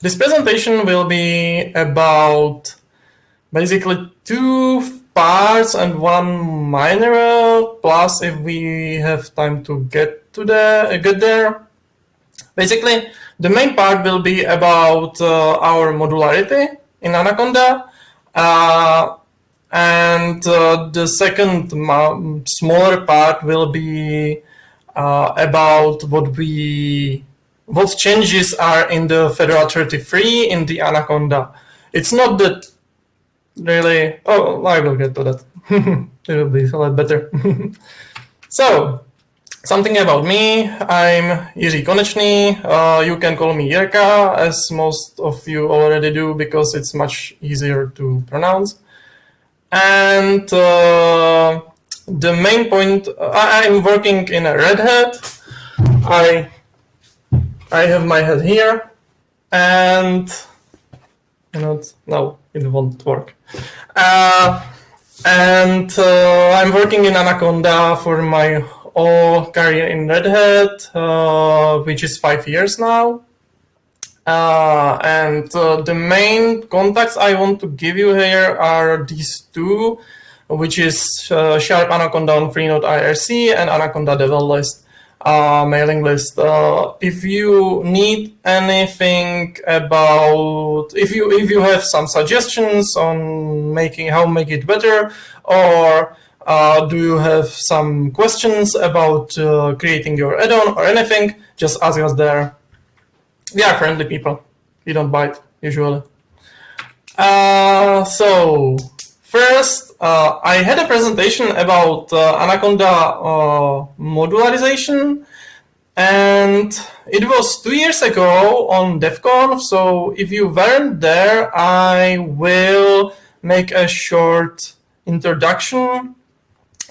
this presentation will be about basically two parts and one minor plus if we have time to get to the uh, get there. Basically, the main part will be about uh, our modularity in Anaconda. Uh, and uh, the second smaller part will be uh, about what we what changes are in the Fedora 33 in the Anaconda. It's not that really, oh, I will get to that. it will be a lot better. so, something about me. I'm Jiří Konečný. Uh, you can call me Jirka, as most of you already do, because it's much easier to pronounce. And uh, the main point, I'm working in a Red Hat. I, I have my head here and know, no, it won't work. Uh, and uh, I'm working in Anaconda for my whole career in Red Hat, uh, which is five years now. Uh, and uh, the main contacts I want to give you here are these two, which is uh, Sharp Anaconda on Freenode IRC and Anaconda Devel List uh, mailing list. Uh, if you need anything about, if you if you have some suggestions on making how make it better, or uh, do you have some questions about creating your add-on or anything, just ask us there we are friendly people. We don't bite usually. Uh, so first, uh, I had a presentation about uh, Anaconda uh, modularization, and it was two years ago on DevConf. So if you weren't there, I will make a short introduction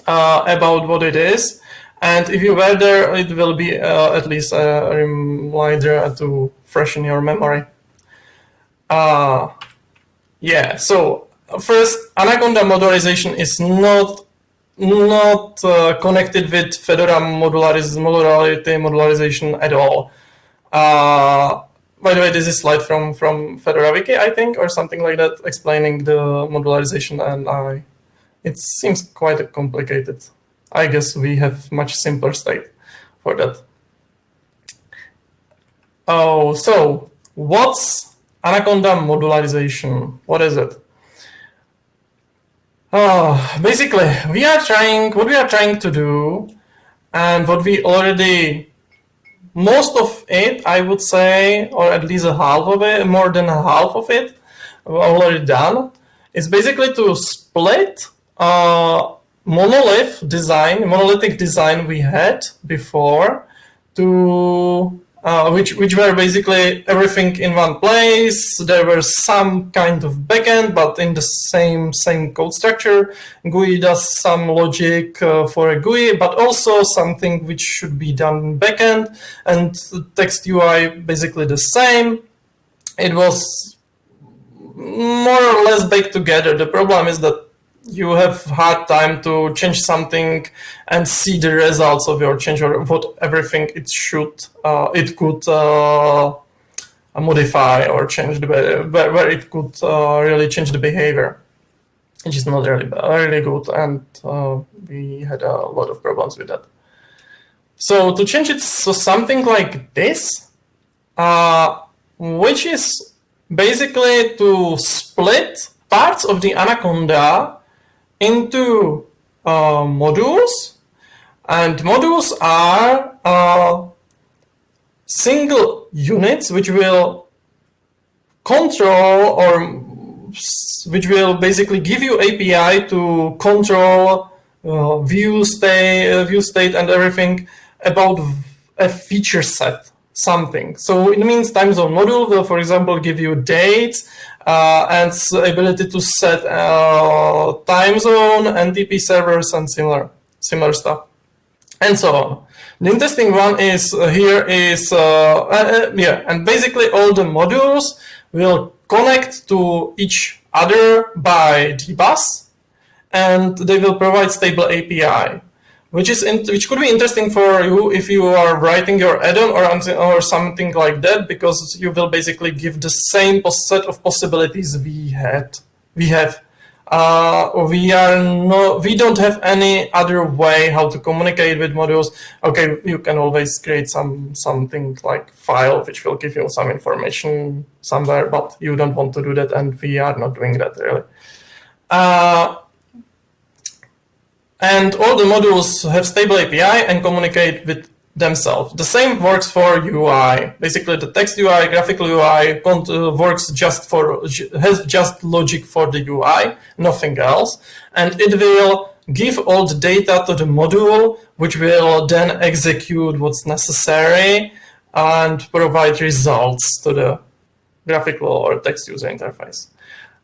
uh, about what it is. And if you were there, it will be uh, at least a reminder to freshen your memory. Uh, yeah, so first, Anaconda modularization is not not uh, connected with Fedora modulariz modularity modularization at all. Uh, by the way, this is slide from from Fedora Wiki, I think, or something like that, explaining the modularization, and I, it seems quite complicated. I guess we have much simpler state for that. Oh, so what's Anaconda modularization? What is it? Oh, basically, we are trying, what we are trying to do, and what we already, most of it, I would say, or at least a half of it, more than a half of it, already done, is basically to split uh, monolith design, monolithic design we had before to uh, which which were basically everything in one place. There was some kind of backend, but in the same same code structure. GUI does some logic uh, for a GUI, but also something which should be done backend, and text UI basically the same. It was more or less baked together. The problem is that you have hard time to change something and see the results of your change or what everything it should uh, it could uh, modify or change the where, where it could uh, really change the behavior. Which is not really really good and uh, we had a lot of problems with that. So to change it so something like this uh, which is basically to split parts of the anaconda into uh, modules and modules are uh, single units which will control or which will basically give you API to control uh, view state, uh, view state and everything about a feature set, something. So it means time zone module will, for example, give you dates uh, and ability to set uh, time zone, NTP servers, and similar similar stuff, and so on. The interesting one is uh, here is uh, uh, yeah, and basically all the modules will connect to each other by dbus, and they will provide stable API. Which is in, which could be interesting for you if you are writing your add-on or, or something like that, because you will basically give the same set of possibilities we had we have. Uh, we are no, we don't have any other way how to communicate with modules. Okay, you can always create some something like file which will give you some information somewhere, but you don't want to do that, and we are not doing that really. Uh, and all the modules have stable API and communicate with themselves. The same works for UI. Basically, the text UI, graphical UI uh, works just for has just logic for the UI, nothing else, and it will give all the data to the module, which will then execute what's necessary and provide results to the graphical or text user interface.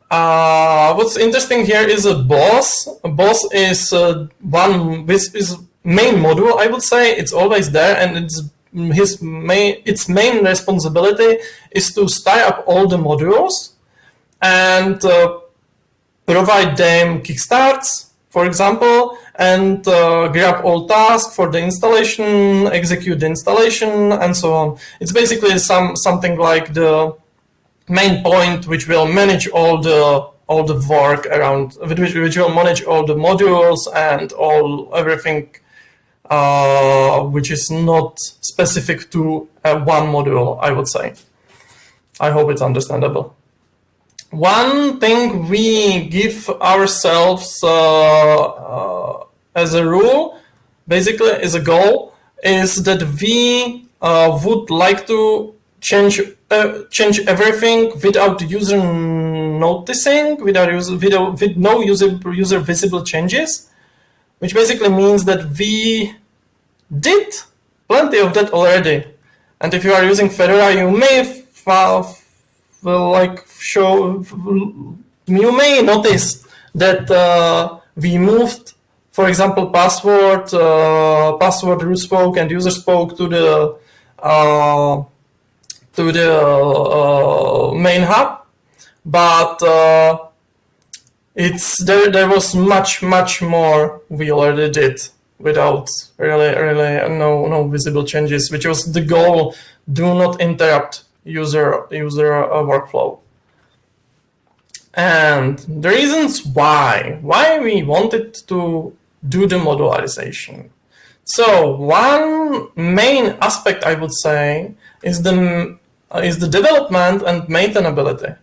Uh, what's interesting here is a boss. A boss is uh, one with is main module, I would say. It's always there, and it's his main its main responsibility is to start up all the modules and uh, provide them kickstarts, for example, and uh, grab all tasks for the installation, execute the installation, and so on. It's basically some something like the main point which will manage all the all the work around which, which will manage all the modules and all everything uh, which is not specific to uh, one module I would say. I hope it's understandable. One thing we give ourselves uh, uh as a rule basically is a goal is that we uh, would like to change uh, change everything without the user noticing, without user, with no user user visible changes, which basically means that we did plenty of that already. And if you are using Fedora, you may like show you may notice that uh, we moved, for example, password, uh, password root spoke and user spoke to the uh, to the uh, main hub, but uh, it's there. There was much much more we already did without really really no no visible changes, which was the goal. Do not interrupt user user uh, workflow. And the reasons why why we wanted to do the modularization. So one main aspect I would say is the uh, is the development and maintainability.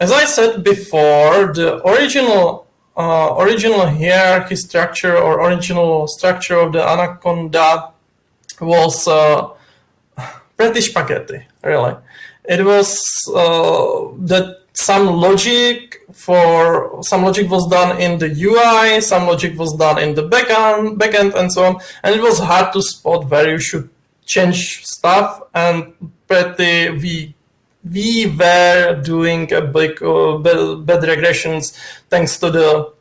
As I said before, the original uh, original hierarchy structure or original structure of the Anaconda was uh, pretty spaghetti, really. It was uh, that some logic for some logic was done in the UI, some logic was done in the backend, backend and so on, and it was hard to spot where you should change stuff and pretty we we were doing a big uh, bad regressions thanks to the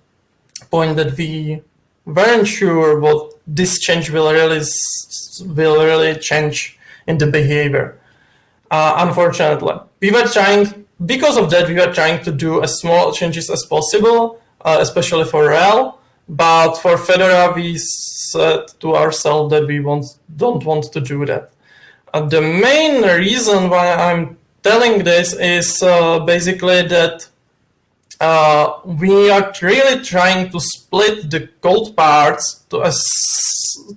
point that we weren't sure what this change will really will really change in the behavior. Uh, unfortunately, we were trying because of that we were trying to do as small changes as possible, uh, especially for RHEL. But for Fedora, we said to ourselves that we want, don't want to do that. Uh, the main reason why I'm telling this is uh, basically that uh, we are really trying to split the code parts to a,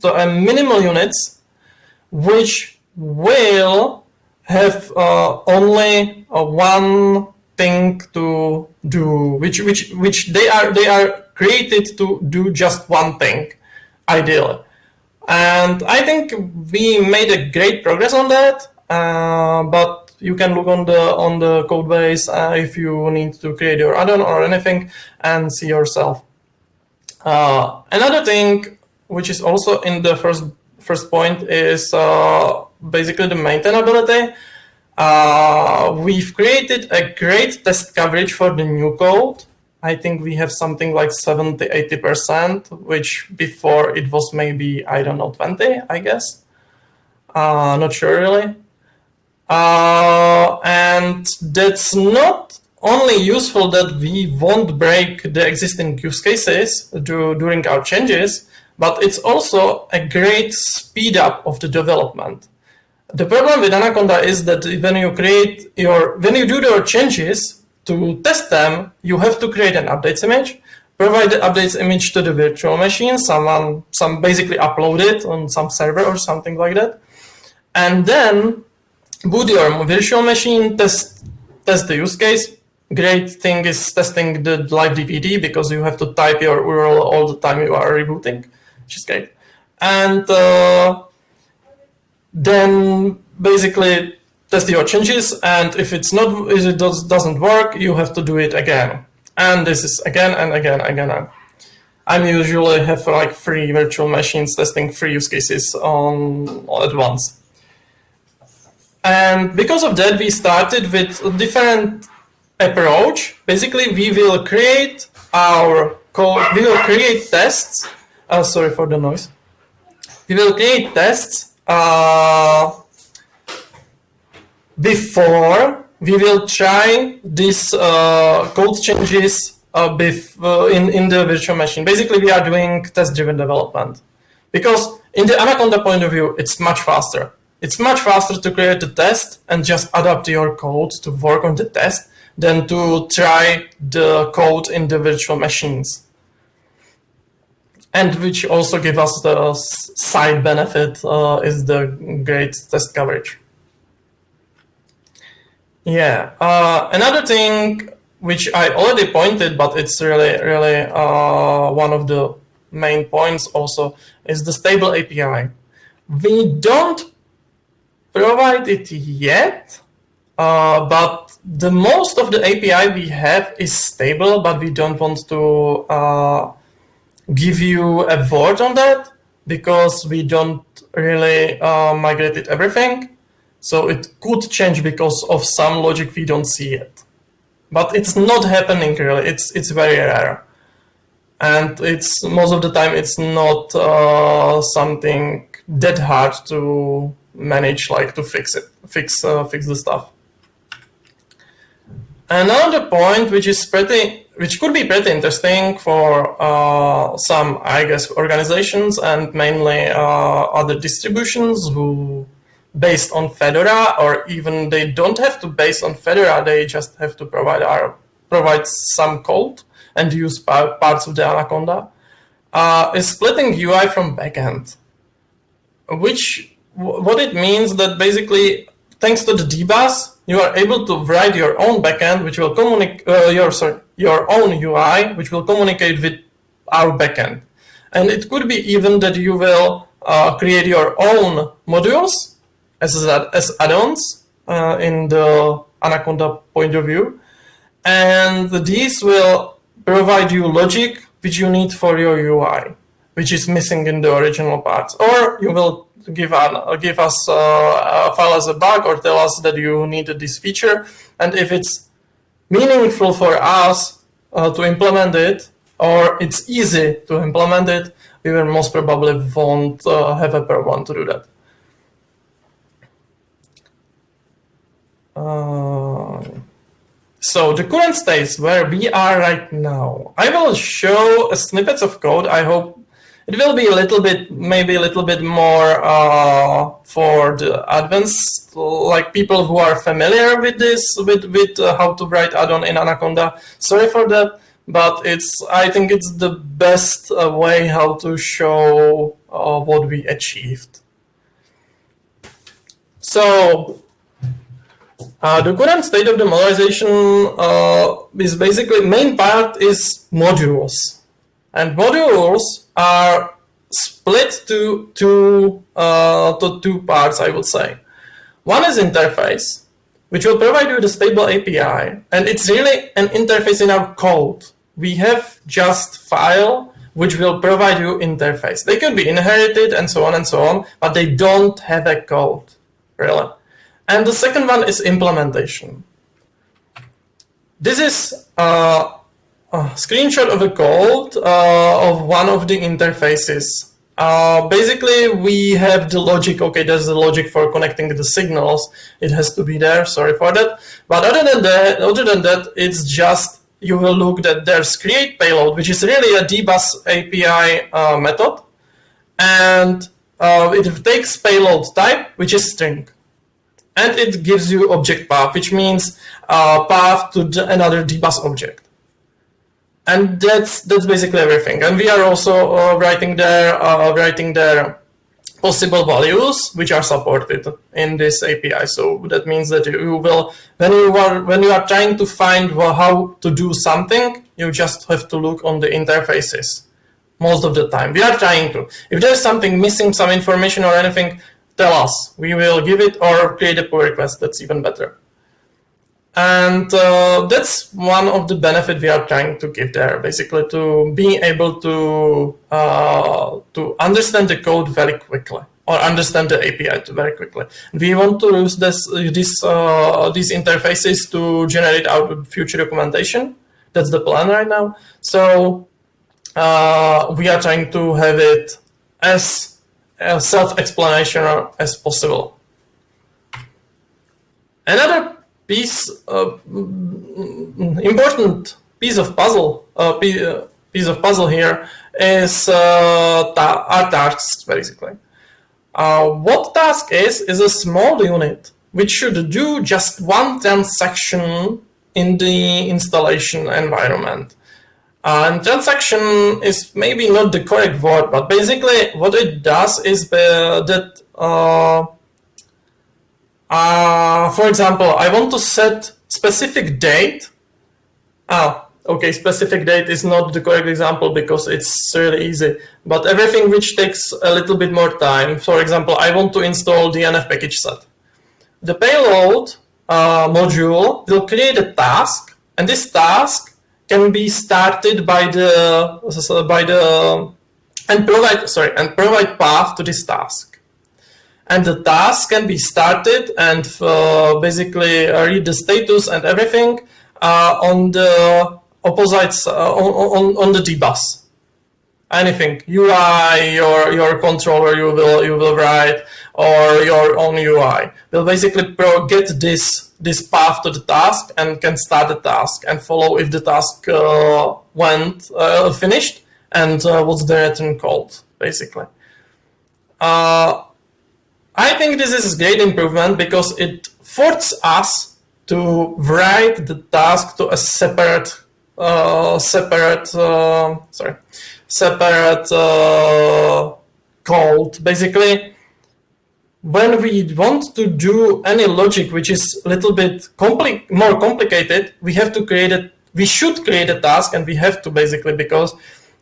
to a minimal units, which will have uh, only uh, one thing to do, which which which they are they are created to do just one thing, ideally. And I think we made a great progress on that, uh, but you can look on the on the code base uh, if you need to create your add-on or anything and see yourself. Uh, another thing, which is also in the first first point, is uh, basically the maintainability. Uh, we've created a great test coverage for the new code, I think we have something like 70, 80%, which before it was maybe, I don't know, 20, I guess. Uh, not sure really. Uh, and that's not only useful that we won't break the existing use cases do, during our changes, but it's also a great speed up of the development. The problem with Anaconda is that when you create your, when you do your changes to test them, you have to create an updates image, provide the updates image to the virtual machine, someone, some basically upload it on some server or something like that, and then boot your virtual machine, test, test the use case. Great thing is testing the live DVD because you have to type your URL all the time you are rebooting, which is great. And uh, then basically test your changes and if it's not if it does, doesn't work you have to do it again. And this is again and again and again. I'm usually have like three virtual machines testing three use cases on all at once. And because of that we started with a different approach. Basically we will create our code we will create tests. Uh, sorry for the noise. We will create tests uh, before we will try these uh, code changes uh, uh, in, in the virtual machine. Basically, we are doing test-driven development because in the Anaconda point of view, it's much faster. It's much faster to create the test and just adapt your code to work on the test than to try the code in the virtual machines and which also give us the side benefit uh, is the great test coverage. Yeah, uh, another thing which I already pointed, but it's really, really uh, one of the main points also is the stable API. We don't provide it yet, uh, but the most of the API we have is stable, but we don't want to uh, give you a vote on that because we don't really uh, migrated everything. So it could change because of some logic we don't see yet. But it's not happening really, it's, it's very rare. And it's most of the time it's not uh, something that hard to manage, like to fix it, fix, uh, fix the stuff. Another point which is pretty which could be pretty interesting for uh, some, I guess, organizations and mainly uh, other distributions who based on Fedora, or even they don't have to base on Fedora, they just have to provide our provide some code and use parts of the Anaconda, uh, is splitting UI from backend, which what it means that basically thanks to the dbus, you are able to write your own backend, which will communicate uh, your sorry your own UI, which will communicate with our backend. And it could be even that you will uh, create your own modules as, as add-ons uh, in the Anaconda point of view. And these will provide you logic which you need for your UI, which is missing in the original parts. Or you will give, an, give us uh, a file as a bug or tell us that you needed this feature. And if it's meaningful for us uh, to implement it, or it's easy to implement it, we will most probably won't uh, have a problem to do that. Uh, so the current state where we are right now, I will show snippets of code. I hope it will be a little bit, maybe a little bit more uh, for the advanced, like people who are familiar with this, with, with uh, how to write add-on in Anaconda. Sorry for that, but it's, I think it's the best uh, way how to show uh, what we achieved. So uh, the current state of the modularization uh, is basically main part is modules. And modules are split to two, uh, to two parts, I would say. One is interface, which will provide you the stable API. And it's really an interface in our code. We have just file which will provide you interface. They can be inherited and so on and so on, but they don't have a code, really. And the second one is implementation. This is a screenshot of a code uh, of one of the interfaces. Uh, basically, we have the logic. Okay, there's the logic for connecting the signals. It has to be there. Sorry for that. But other than that, other than that, it's just you will look that there's create payload, which is really a dbus API uh, method, and uh, it takes payload type, which is string. And it gives you object path, which means uh, path to another dbus object. And that's that's basically everything. And we are also uh, writing there uh, writing there possible values which are supported in this API. So that means that you will, when you are when you are trying to find how to do something, you just have to look on the interfaces most of the time. We are trying to. If there's something missing, some information or anything, tell us. We will give it or create a pull request. That's even better. And uh, that's one of the benefit we are trying to give there, basically to be able to uh, to understand the code very quickly or understand the API very quickly. We want to use this, this uh, these interfaces to generate our future documentation. That's the plan right now. So uh, we are trying to have it as self-explanation as possible. Another piece, uh, important piece of puzzle, uh, piece of puzzle here is uh, our tasks basically. Uh, what task is is a small unit which should do just one transaction in the installation environment. And transaction is maybe not the correct word, but basically what it does is that, uh, uh, for example, I want to set specific date. Ah, okay, specific date is not the correct example because it's really easy. But everything which takes a little bit more time, for example, I want to install DNF package set. The payload uh, module will create a task, and this task can be started by the by the and provide sorry and provide path to this task. And the task can be started and uh, basically read the status and everything uh, on the opposites uh, on, on, on the dbus anything. UI your your controller you will you will write or your own UI will basically get this this path to the task and can start the task and follow if the task uh, went uh, finished and uh, what's the return called basically. Uh, I think this is a great improvement because it forces us to write the task to a separate uh, separate uh, sorry separate code basically when we want to do any logic which is a little bit compli more complicated, we have to create it. We should create a task, and we have to basically because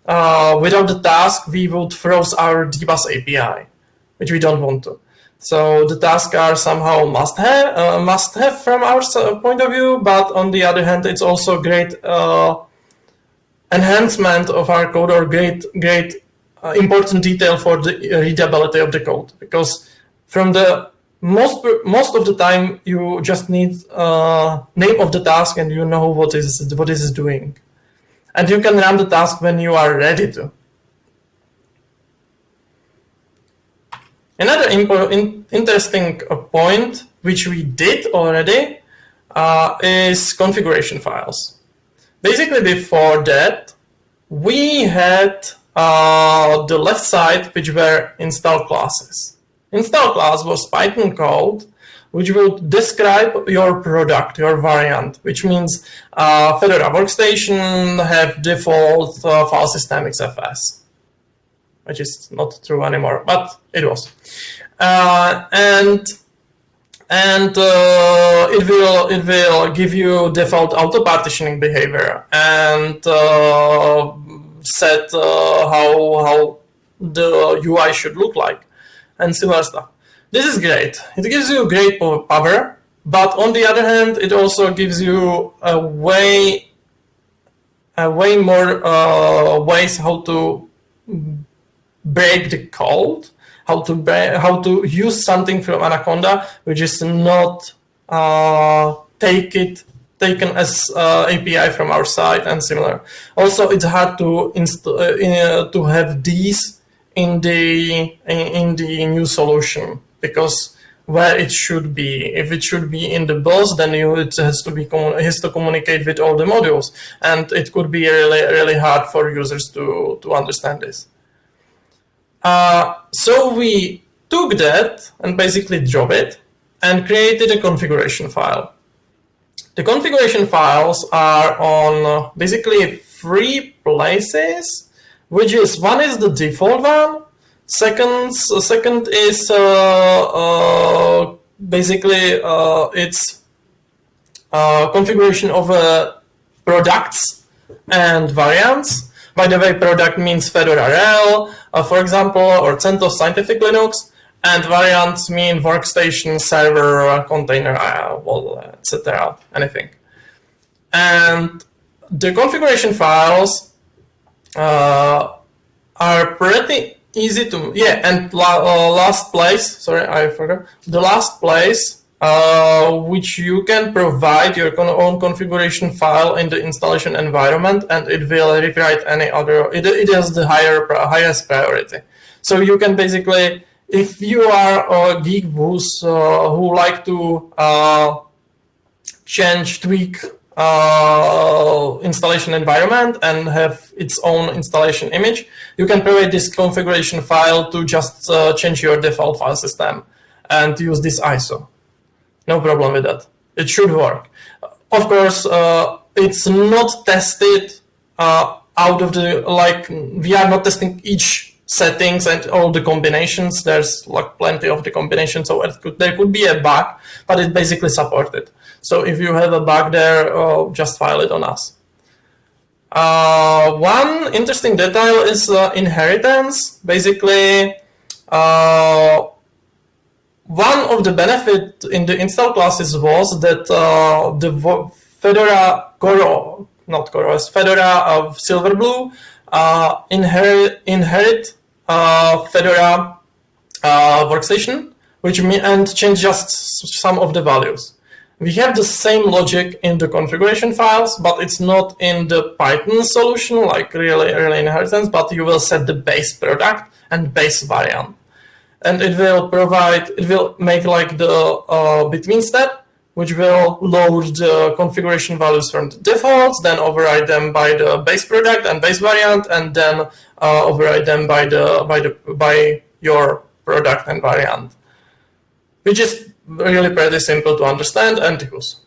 uh, without the task we would froze our dbus API, which we don't want to. So the tasks are somehow must have uh, must have from our point of view, but on the other hand, it's also great uh, enhancement of our code or great great uh, important detail for the readability of the code because from the most most of the time you just need uh, name of the task and you know what is what is doing. And you can run the task when you are ready to. Another in interesting point which we did already uh, is configuration files. Basically before that we had uh, the left side which were install classes Install class was Python code which will describe your product, your variant, which means uh, Fedora workstation have default uh, file system XFS, which is not true anymore, but it was. Uh, and and uh, it will it will give you default auto partitioning behavior and uh, set uh, how how the UI should look like and similar stuff. This is great. It gives you great power, but on the other hand, it also gives you a way, a way more uh, ways how to break the code, how to how to use something from Anaconda, which is not uh, take it taken as uh, API from our side and similar. Also, it's hard to install uh, to have these in the in the new solution because where it should be. If it should be in the bus, then it has to be it has to communicate with all the modules, and it could be really really hard for users to to understand this. Uh, so we took that and basically drop it and created a configuration file. The configuration files are on uh, basically three places, which is one is the default one, second, second is uh, uh, basically uh, it's uh, configuration of uh, products and variants. By the way, product means Fedora RHEL, for example, or CentOS Scientific Linux and variants mean workstation, server, container, uh, well, etc. Anything. And the configuration files uh, are pretty easy to yeah. And la uh, last place, sorry, I forgot the last place uh, which you can provide your own configuration file in the installation environment, and it will rewrite any other. It, it has the higher highest priority. So you can basically if you are a geek who's, uh, who like to uh, change, tweak uh, installation environment and have its own installation image, you can provide this configuration file to just uh, change your default file system and use this ISO. No problem with that. It should work. Of course, uh, it's not tested uh, out of the, like, we are not testing each settings and all the combinations. There's like plenty of the combinations, so could, there could be a bug, but it's basically supported. So if you have a bug there, uh, just file it on us. Uh, one interesting detail is uh, inheritance. Basically, uh, one of the benefit in the install classes was that uh, the Fedora Coro, not CoreOS, Fedora of Silverblue uh, inherit, inherit uh, Fedora workstation, which mean, and change just some of the values. We have the same logic in the configuration files, but it's not in the Python solution, like really, really inheritance, but you will set the base product and base variant. And it will provide, it will make like the uh, between step, which will load the configuration values from the defaults, then override them by the base product and base variant, and then uh, override them by the by the by your product and variant, which is really pretty simple to understand and use.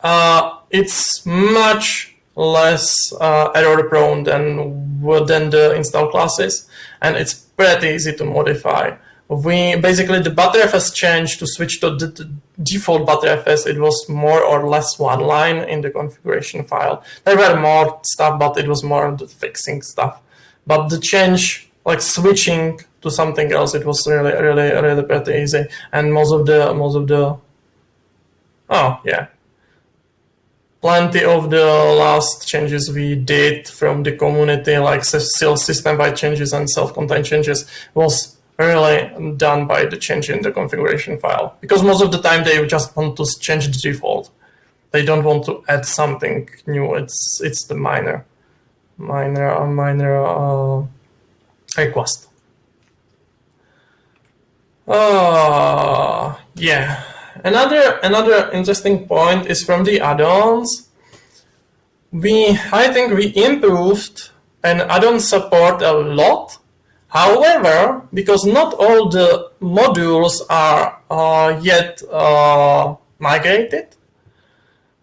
Uh, it's much less uh, error prone than than the install classes, and it's pretty easy to modify we basically the Btrfs changed to switch to the default Btrfs. It was more or less one line in the configuration file. There were more stuff, but it was more the fixing stuff. But the change, like switching to something else, it was really, really, really pretty easy. And most of the, most of the, oh yeah, plenty of the last changes we did from the community, like system-wide changes and self-contained changes, was really done by the change in the configuration file. Because most of the time they just want to change the default. They don't want to add something new. It's it's the minor, minor, minor uh, request. Uh, yeah. Another another interesting point is from the add-ons. We I think we improved and add-on support a lot However, because not all the modules are uh, yet uh, migrated,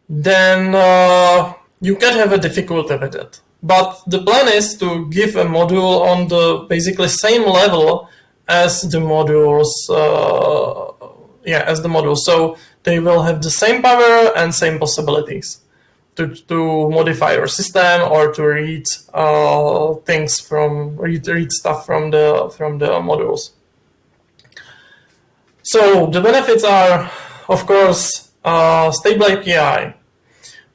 then uh, you can have a difficulty with it. But the plan is to give a module on the basically same level as the modules, uh, yeah, as the modules. So they will have the same power and same possibilities to, to modify your system or to read uh, things from read, read stuff from the from the modules. So the benefits are, of course, uh, stable API.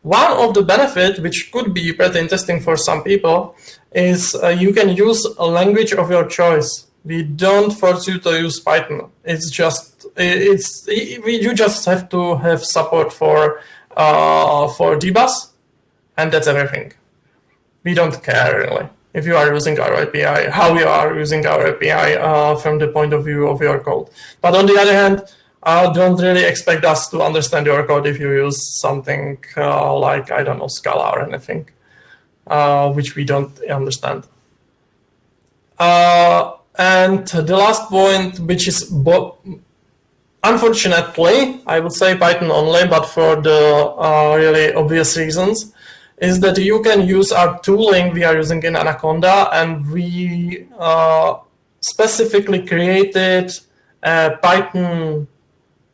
One of the benefits, which could be pretty interesting for some people, is uh, you can use a language of your choice. We don't force you to use Python. It's just it's it, you just have to have support for uh, for dbus, and that's everything. We don't care really if you are using our API, how you are using our API uh, from the point of view of your code. But on the other hand, uh, don't really expect us to understand your code if you use something uh, like, I don't know, Scala or anything, uh, which we don't understand. And the last point, which is unfortunately, I would say Python only, but for the uh, really obvious reasons, is that you can use our tooling we are using in Anaconda, and we uh, specifically created a Python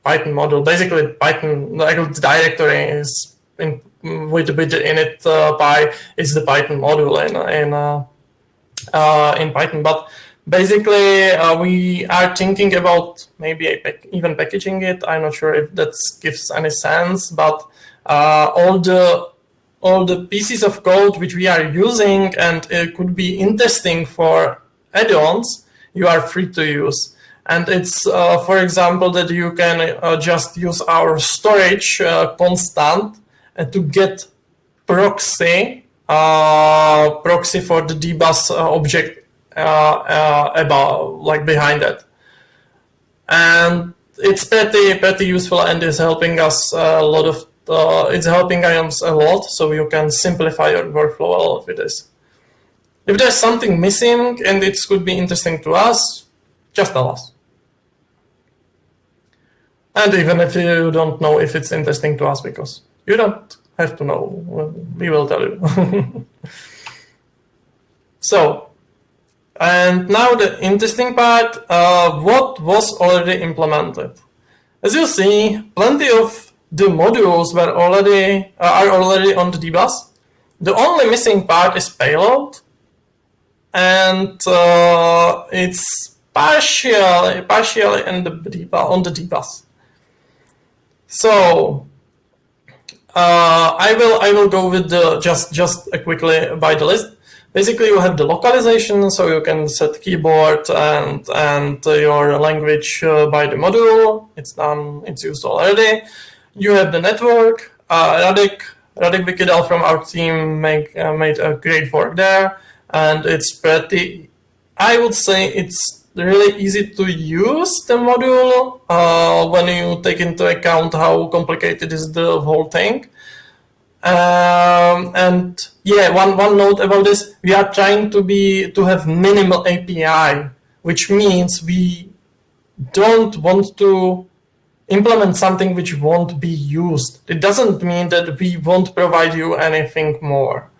Python module. Basically, Python the directory is in with with init uh, py is the Python module in in uh, uh, in Python, but basically uh, we are thinking about maybe even packaging it. I'm not sure if that gives any sense but uh, all the all the pieces of code which we are using and it could be interesting for add-ons you are free to use. And it's uh, for example that you can uh, just use our storage uh, constant to get proxy uh, proxy for the dbus object uh, uh, about like behind it. And it's pretty pretty useful and is helping us a lot of uh, it's helping us a lot so you can simplify your workflow a lot with this. If there's something missing and it could be interesting to us, just tell us. And even if you don't know if it's interesting to us, because you don't have to know, we will tell you. so and now the interesting part, uh, what was already implemented. As you see, plenty of the modules were already uh, are already on the dbus. The only missing part is payload, and uh, it's partially partially in the dbus, on the dbus. So uh, I will I will go with the just just quickly by the list. Basically, you have the localization, so you can set keyboard and and your language uh, by the module. It's done. It's used already. You have the network. Uh, Radek Radek Vykydal from our team make uh, made a great work there, and it's pretty. I would say it's really easy to use the module uh, when you take into account how complicated is the whole thing. Um, and yeah, one, one note about this, we are trying to be to have minimal API, which means we don't want to implement something which won't be used. It doesn't mean that we won't provide you anything more.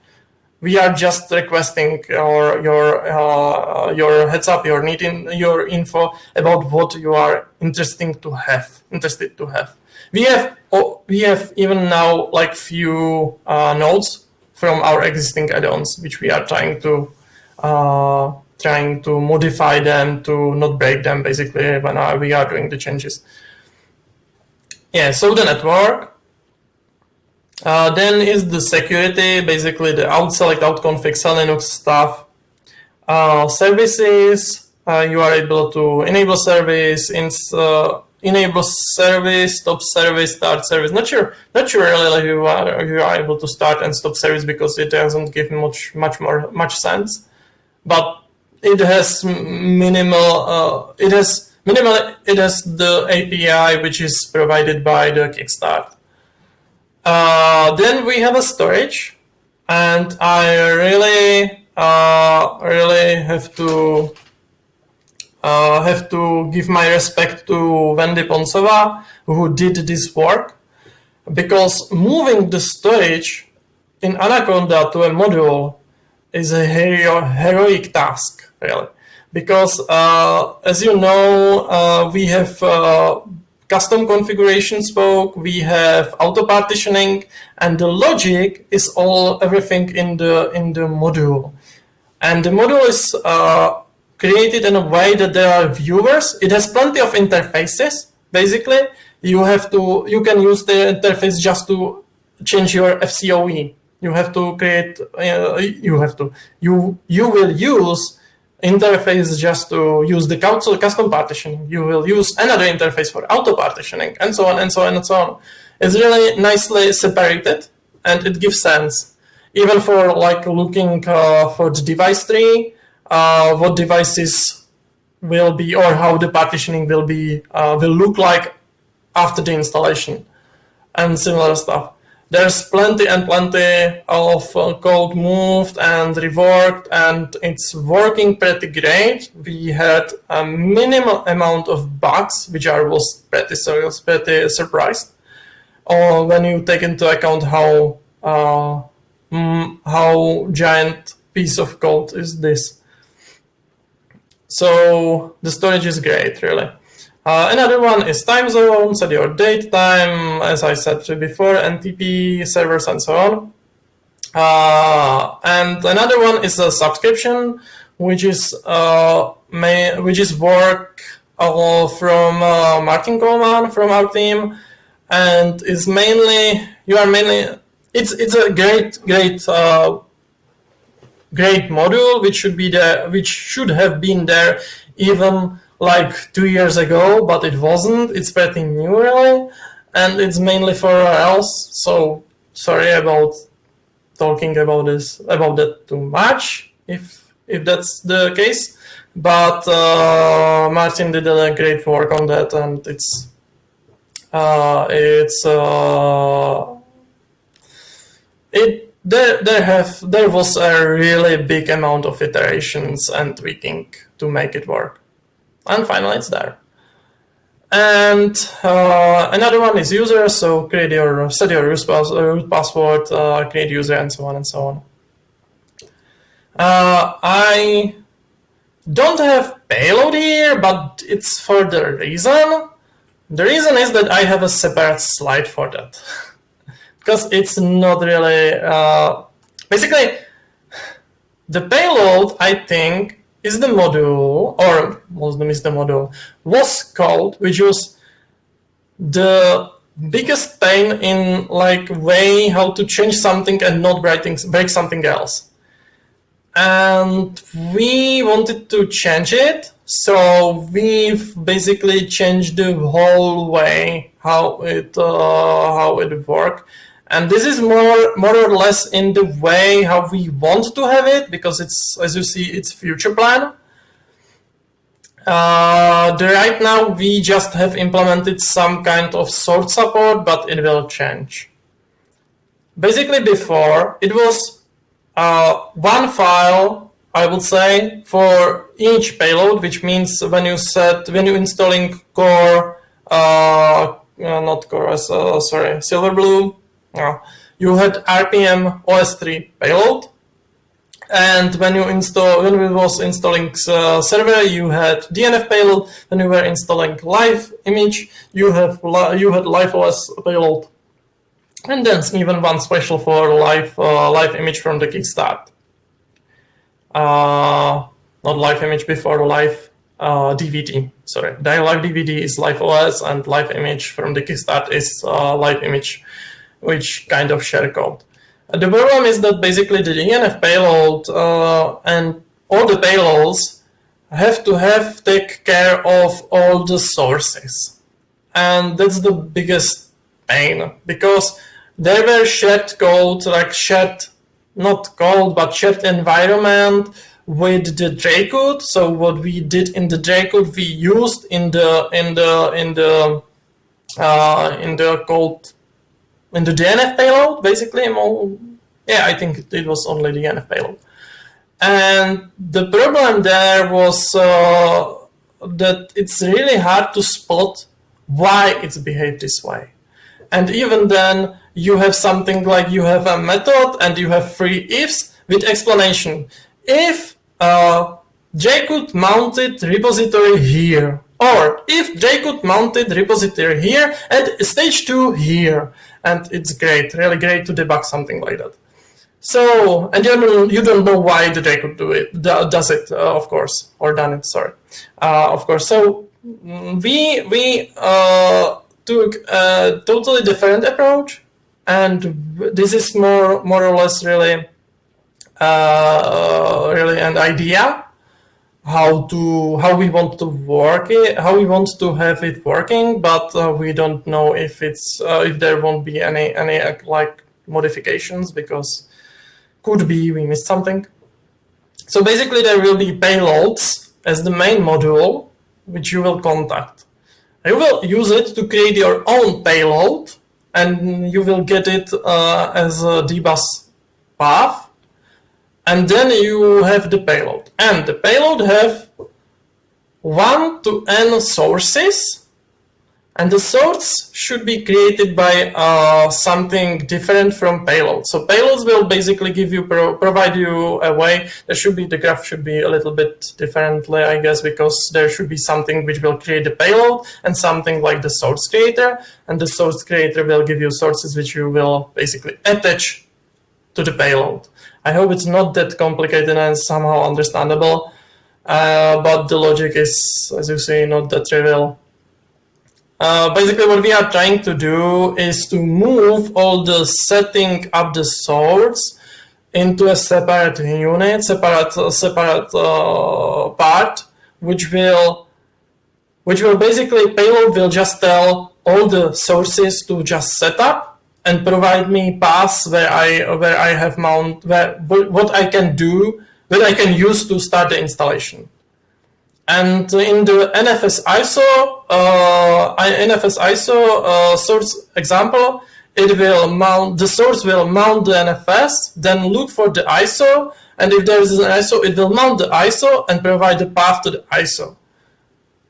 We are just requesting your your uh, your heads up, your needing your info about what you are interested to have, interested to have. We have oh, we have even now like few uh, nodes from our existing add-ons, which we are trying to uh, trying to modify them to not break them basically when uh, we are doing the changes. Yeah, so the network. Uh, then is the security, basically the authselect, out config, Linux stuff. Uh, services, uh, you are able to enable service, ins uh, enable service, stop service, start service. Not sure, not sure really you are you are able to start and stop service because it doesn't give much much more much sense. But it has minimal. Uh, it has minimal. It has the API which is provided by the Kickstart. Uh, then we have a storage, and I really, uh, really have to uh, have to give my respect to Wendy Poncová, who did this work, because moving the storage in Anaconda to a module is a hero heroic task, really. Because, uh, as you know, uh, we have uh, custom configuration spoke, we have auto partitioning, and the logic is all everything in the in the module. And the module is uh, created in a way that there are viewers. It has plenty of interfaces. Basically, you have to you can use the interface just to change your FCOE. You have to create. Uh, you have to you you will use interface just to use the custom partitioning. You will use another interface for auto partitioning, and so on and so on and so on. It's really nicely separated, and it gives sense. Even for like looking uh, for the device tree, uh, what devices will be or how the partitioning will be uh, will look like after the installation and similar stuff. there's plenty and plenty of uh, code moved and reworked and it's working pretty great. We had a minimal amount of bugs, which I was pretty, pretty surprised uh, when you take into account how uh, mm, how giant piece of code is this. So the storage is great, really. Uh, another one is time zone, set your date time, as I said before, NTP servers and so on. Uh, and another one is a subscription, which is uh, may, which is work uh, from uh, Martin Kolman from our team, and is mainly you are mainly it's it's a great great uh, great module which should be there which should have been there even like two years ago, but it wasn't. It's pretty new really, and it's mainly for else. So sorry about talking about this about that too much, if if that's the case. But uh, Martin did a great work on that, and it's uh, it's uh, it there there have there was a really big amount of iterations and tweaking to make it work and finally it's there. And uh, another one is user, so create your set your root, pass, root password, uh, create user, and so on and so on. Uh, I don't have payload here, but it's for the reason. The reason is that I have a separate slide for that because it's not really uh, basically the payload. I think is the module, or Muslim is the module, was called, which was the biggest pain in like way how to change something and not breaking, break something else. And we wanted to change it, so we've basically changed the whole way how it uh, how it worked. And this is more, more or less in the way how we want to have it, because it's, as you see, it's future plan. Uh, right now, we just have implemented some kind of sort support, but it will change. Basically, before, it was uh, one file, I would say, for each payload, which means when you set, when you're installing core, uh, not core, uh, sorry, Silverblue, uh, you had RPM OSTree payload, and when you install, when we was installing uh, server, you had DNF payload. When you were installing live image, you have you had live OS payload, and then even one special for live uh, live image from the Kickstart. Uh, not live image before live uh, DVD. Sorry, live DVD is live OS, and live image from the Kickstart is uh, live image which kind of share code. The problem is that basically the DNF payload uh, and all the payloads have to have take care of all the sources. And that's the biggest pain because there were shared code, like shared, not code, but shared environment with the J-code. So what we did in the J-code, we used in the in the in the uh, in the code in the DNF payload, basically. Yeah, I think it was only the DNF payload. And the problem there was uh, that it's really hard to spot why it's behaved this way. And even then, you have something like you have a method and you have three ifs with explanation. If uh, mounted repository here, or if Dracut mounted repository here and stage 2 here, and it's great, really great to debug something like that. So, and you don't, you don't know why the Dracut do it, does it, uh, of course, or done it, sorry, uh, of course. So mm, we, we uh, took a totally different approach, and this is more, more or less really, uh, really an idea how to how we want to work it, how we want to have it working, but uh, we don't know if it's uh, if there won't be any any like modifications because could be we missed something. So basically, there will be payloads as the main module which you will contact. You will use it to create your own payload and you will get it uh, as a dbus path. And then you have the payload. And the payload have 1 to n sources and the source should be created by uh, something different from payload. So payloads will basically give you, pro provide you a way. There should be, the graph should be a little bit differently, I guess, because there should be something which will create the payload and something like the source creator. And the source creator will give you sources which you will basically attach to the payload. I hope it's not that complicated and somehow understandable, uh, but the logic is, as you say, not that trivial. Uh, basically, what we are trying to do is to move all the setting up the source into a separate unit, separate separate uh, part, which will which will basically payload will just tell all the sources to just set up and provide me paths where I where I have mount where what I can do that I can use to start the installation. And in the NFS ISO, uh, NFS ISO uh, source example, it will mount, the source will mount the NFS, then look for the ISO, and if there is an ISO, it will mount the ISO and provide the path to the ISO,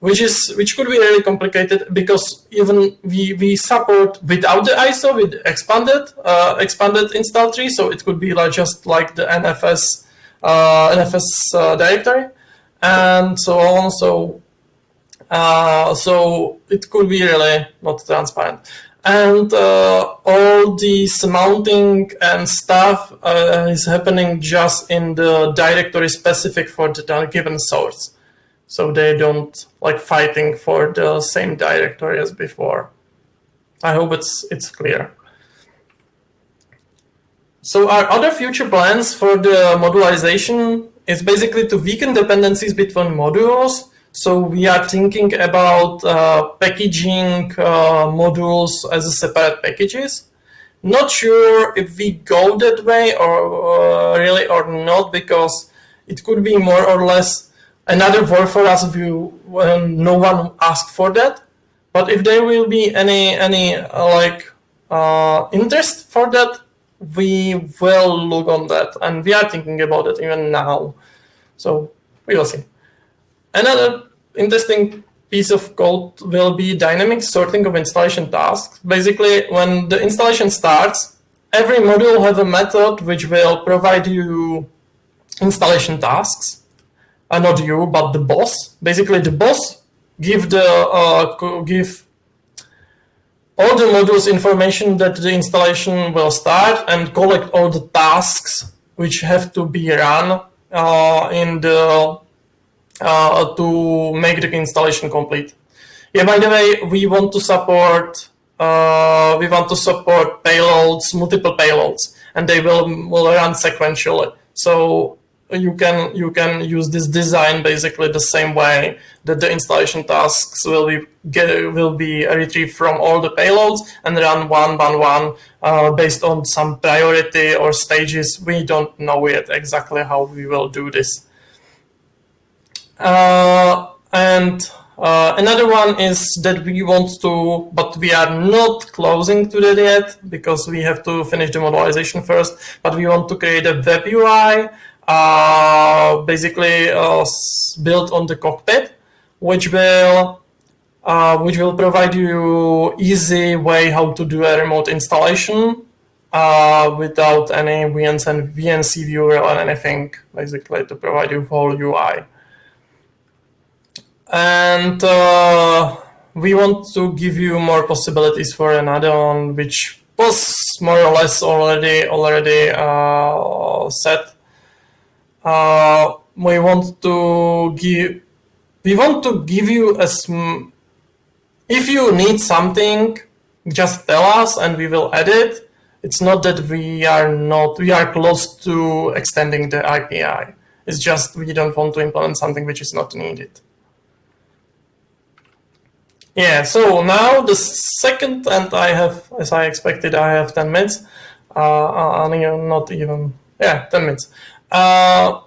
which is which could be really complicated because even we we support without the ISO with expanded uh, expanded install tree, so it could be like just like the NFS uh, NFS uh, directory and so on. So, uh, so it could be really not transparent. And uh, all this mounting and stuff uh, is happening just in the directory specific for the given source. So they don't like fighting for the same directory as before. I hope it's it's clear. So our other future plans for the modularization is basically to weaken dependencies between modules. So we are thinking about uh, packaging uh, modules as separate packages. Not sure if we go that way or uh, really or not, because it could be more or less another work for us if you, when no one asked for that. But if there will be any any uh, like uh, interest for that, we will look on that and we are thinking about it even now. So we will see. Another interesting piece of code will be dynamic sorting of installation tasks. Basically, when the installation starts, every module has a method which will provide you installation tasks. Uh, not you, but the boss. Basically, the boss give the uh, give all the modules information that the installation will start and collect all the tasks which have to be run uh, in the uh, to make the installation complete. Yeah, by the way, we want to support uh, we want to support payloads, multiple payloads, and they will will run sequentially. So you can you can use this design basically the same way that the installation tasks will be get, will be retrieved from all the payloads and run one by one uh, based on some priority or stages. We don't know yet exactly how we will do this. Uh, and uh, another one is that we want to, but we are not closing to that yet because we have to finish the modularization first, but we want to create a web UI uh, basically uh, built on the cockpit, which will uh, which will provide you easy way how to do a remote installation uh, without any VNC VNC viewer or anything, basically to provide you whole UI. And uh, we want to give you more possibilities for an add-on, which was more or less already already uh, set uh, we want to give we want to give you a if you need something just tell us and we will add it. It's not that we are not we are close to extending the API it's just we don't want to implement something which is not needed. Yeah so now the second and I have as I expected I have 10 minutes. Uh, uh not even yeah 10 minutes uh,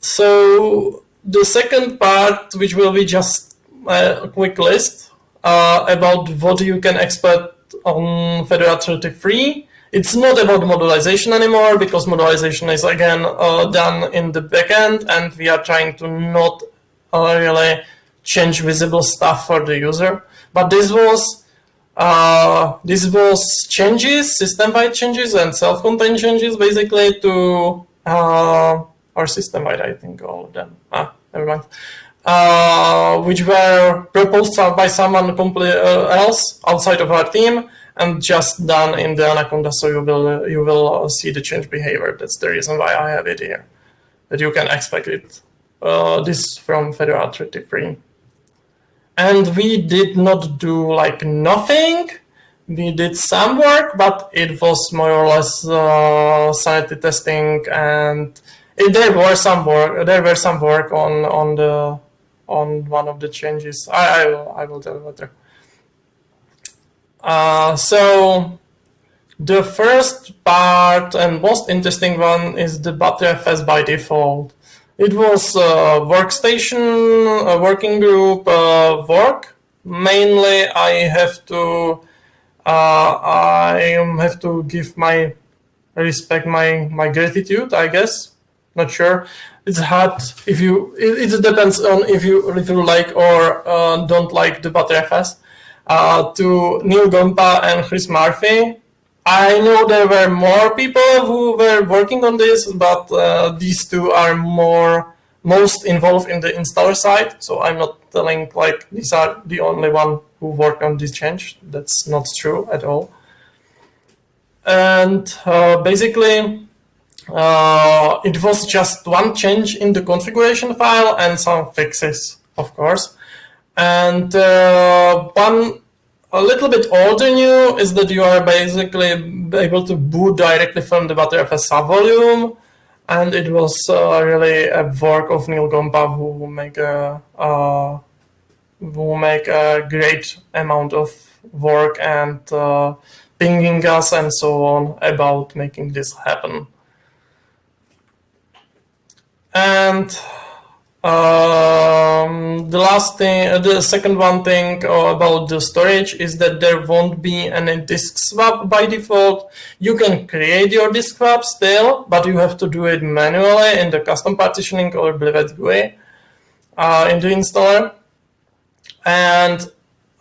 so the second part, which will be just a quick list uh, about what you can expect on Fedora 33. It's not about modularization anymore because modularization is again uh, done in the backend and we are trying to not uh, really change visible stuff for the user. But this was uh, this was changes, system-wide changes and self-contained changes basically to uh, or system-wide, I think all of them. Ah, never mind. Uh, which were proposed by someone completely uh, else outside of our team and just done in the Anaconda. So you will you will see the change behavior. That's the reason why I have it here. That you can expect it. Uh, this from Fedora 33. And we did not do like nothing. We did some work, but it was more or less uh, sanity testing, and it, there were some work. There were some work on on the on one of the changes. I I will, I will tell you later. Uh, so the first part and most interesting one is the Btrfs by default. It was a workstation, a working group uh, work. Mainly, I have to uh, I have to give my respect, my my gratitude. I guess. Not sure. It's hard if you. It, it depends on if you really like or uh, don't like the Btrfs. Uh, to Neil Gompa and Chris Murphy I know there were more people who were working on this, but uh, these two are more most involved in the installer side. So I'm not telling like these are the only one who worked on this change. That's not true at all. And uh, basically, uh, it was just one change in the configuration file and some fixes, of course. And uh, one a little bit older new is that you are basically able to boot directly from the Btrfs subvolume. And it was uh, really a work of Neil Gompa who make a uh, who make a great amount of work and uh, pinging us and so on about making this happen. And um, the last thing, uh, the second one thing about the storage is that there won't be any disk swap by default. You can create your disk swap still, but you have to do it manually in the custom partitioning or Blivet GUI uh, in the installer. And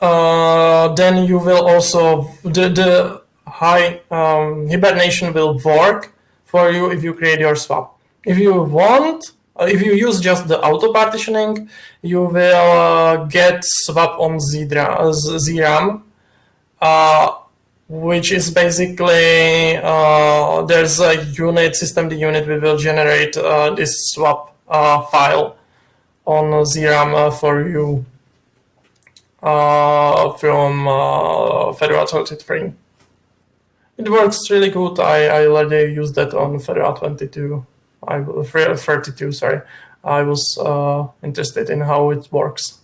uh, then you will also, the, the high um, hibernation will work for you if you create your swap. If you want, uh, if you use just the auto partitioning, you will uh, get swap on ZRAM, uh, which is basically uh, there's a unit system the unit we will generate uh, this swap uh, file on ZRAM for you from Fedora 33. It works really good. I, I already used that on Fedora 22. I 32, sorry. I was uh, interested in how it works.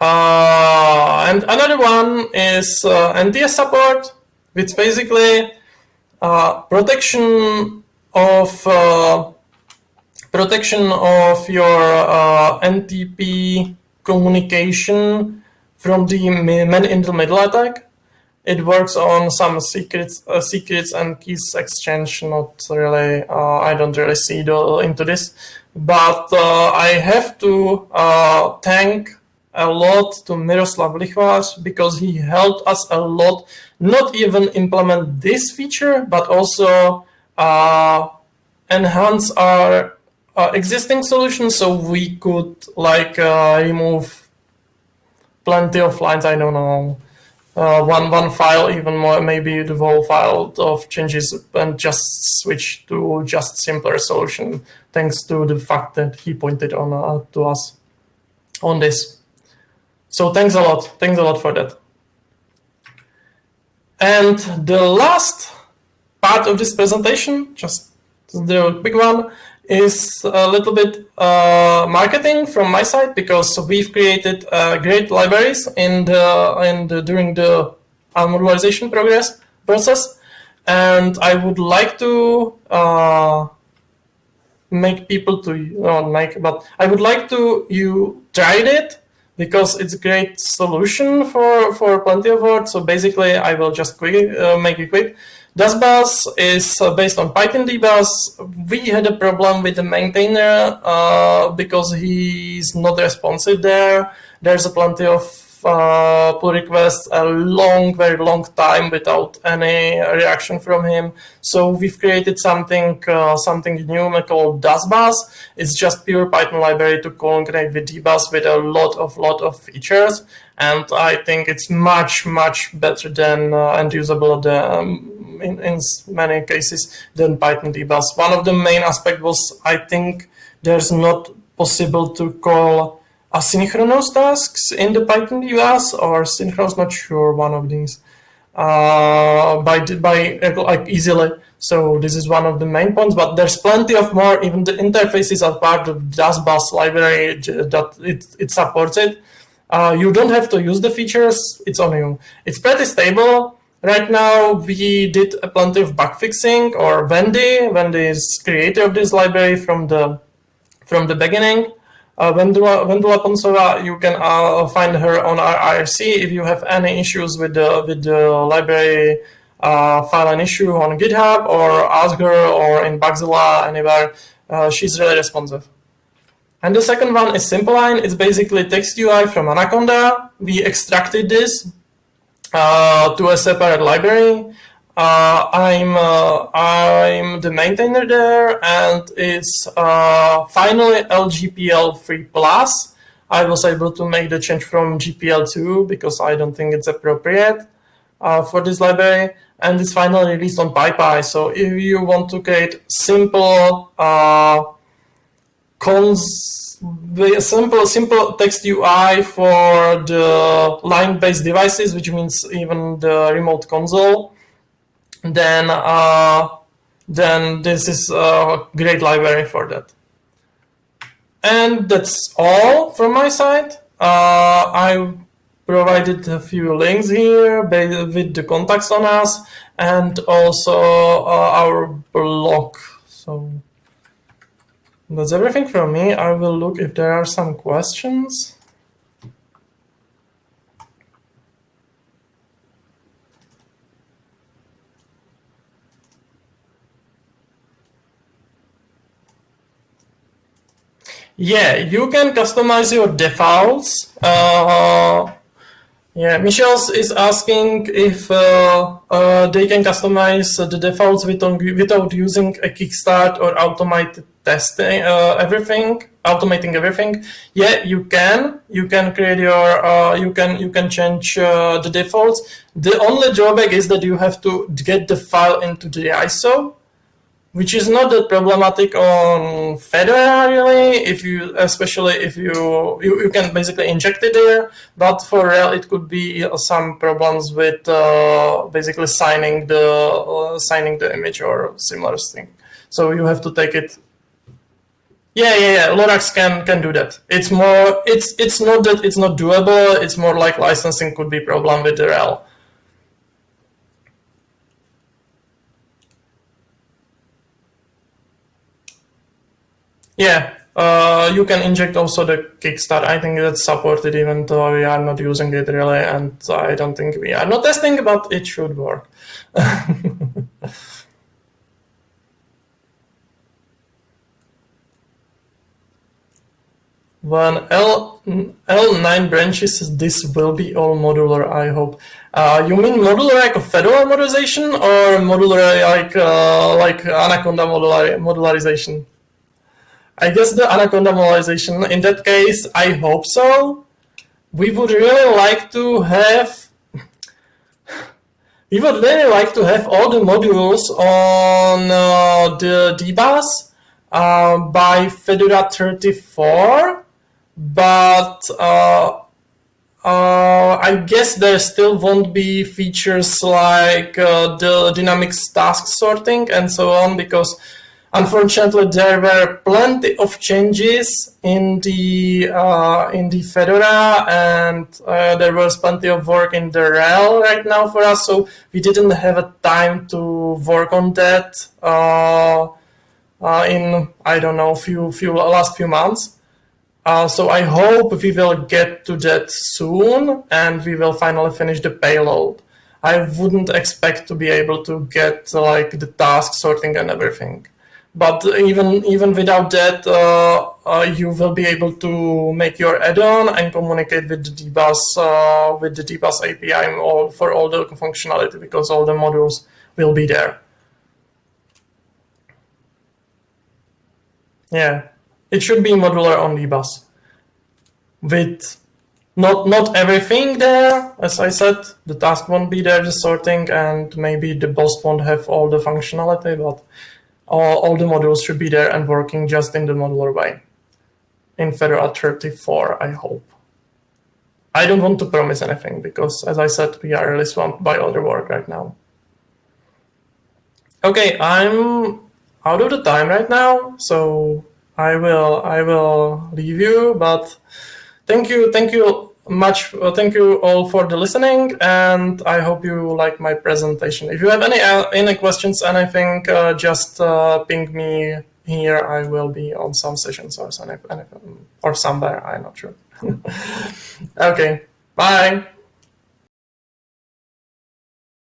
Uh, and another one is uh, NTS support, which basically uh, protection of uh, protection of your uh, NTP communication from the man in the middle attack. It works on some secrets, uh, secrets and keys exchange. Not really. Uh, I don't really see the, into this, but uh, I have to uh, thank a lot to Miroslav Lichvář because he helped us a lot. Not even implement this feature, but also uh, enhance our uh, existing solution so we could like remove plenty of lines. I don't know uh, one one file, even more maybe the whole file of changes, and just switch to just simpler solution. Thanks to the fact that he pointed on uh, to us on this. So thanks a lot. Thanks a lot for that. And the last part of this presentation, just the big one, is a little bit uh, marketing from my side because we've created uh, great libraries in the, in the during the modularization progress process, and I would like to uh, make people to not make, but I would like to you tried it because it's a great solution for, for plenty of work. So basically, I will just quick, uh, make it quick. DustBus is uh, based on Python dbus. We had a problem with the maintainer uh, because he's not responsive there. There's a plenty of uh, pull requests a long, very long time without any reaction from him. So we've created something, uh, something new called dasbus. It's just pure Python library to connect with dbus with a lot of, lot of features. And I think it's much, much better than uh, and usable than, um, in, in many cases than Python dbus. One of the main aspects was I think there's not possible to call asynchronous tasks in the Python dbus or synchronous, not sure, one of these, uh, by, by like easily. So this is one of the main points, but there's plenty of more, even the interfaces are part of the dasbus library that it, it supports it. Uh, you don't have to use the features, it's on you. It's pretty stable. Right now, we did a plenty of bug fixing, or Wendy. Wendy is creator of this library from the from the beginning. Uh, Vendula, Vendula Poncová, you can uh, find her on our IRC if you have any issues with the, with the library uh, file an issue on GitHub or ask her or in Bugzilla, anywhere. Uh, she's really responsive. And the second one is Simpleline. It's basically text UI from Anaconda. We extracted this uh, to a separate library. Uh, I'm uh, I'm the maintainer there, and it's uh, finally LGPL 3 plus. I was able to make the change from GPL 2 because I don't think it's appropriate uh, for this library, and it's finally released on PyPI. So if you want to create simple uh, cons simple simple text UI for the line-based devices, which means even the remote console then uh, then this is a great library for that. And that's all from my side. Uh, I provided a few links here with the contacts on us and also uh, our blog. So that's everything from me. I will look if there are some questions. Yeah, you can customize your defaults. Uh, yeah, Michelle's is asking if uh, uh, they can customize the defaults without, without using a kickstart or automated testing, uh, everything, automating everything. Yeah, you can. You can create your, uh, you can you can change uh, the defaults. The only drawback is that you have to get the file into the ISO which is not that problematic on Fedora really, if you, especially if you, you, you can basically inject it there, but for RHEL it could be some problems with uh, basically signing the, uh, signing the image or similar thing. So you have to take it. Yeah, yeah, yeah. Lorax can can do that. It's more. It's it's not that it's not doable. It's more like licensing could be problem with the RHEL. Yeah, uh, you can inject also the Kickstart. I think that's supported even though we are not using it really, and I don't think we are not testing, but it should work. when L, L9 branches, this will be all modular, I hope. Uh, you mean modular like a Fedora modularization or modular like uh, like Anaconda modular modularization? I guess the Anaconda modularization, in that case, I hope so. We would really like to have we would really like to have all the modules on uh, the dbus uh, by Fedora 34, but uh, uh, I guess there still won't be features like uh, the dynamic task sorting and so on because Unfortunately, there were plenty of changes in the uh, in the Fedora, and uh, there was plenty of work in the RHEL right now for us. So we didn't have a time to work on that uh, uh in I don't know few few last few months. Uh, so I hope we will get to that soon and we will finally finish the payload. I wouldn't expect to be able to get like the task sorting and everything. But even even without that, uh, uh, you will be able to make your add-on and communicate with the dbus uh, with the dbus API all, for all the functionality because all the modules will be there. Yeah, it should be modular on dbus with not not everything there. As I said, the task won't be there, the sorting, and maybe the boss won't have all the functionality, but all, all the modules should be there and working just in the modular way. In Fedora 34, I hope. I don't want to promise anything because, as I said, we are really swamped by other work right now. Okay, I'm out of the time right now, so I will I will leave you. But thank you, thank you much. Uh, thank you all for the listening, and I hope you like my presentation. If you have any uh, any questions, anything, uh, just uh, ping me here. I will be on some sessions or something, or somewhere. I'm not sure. okay, bye.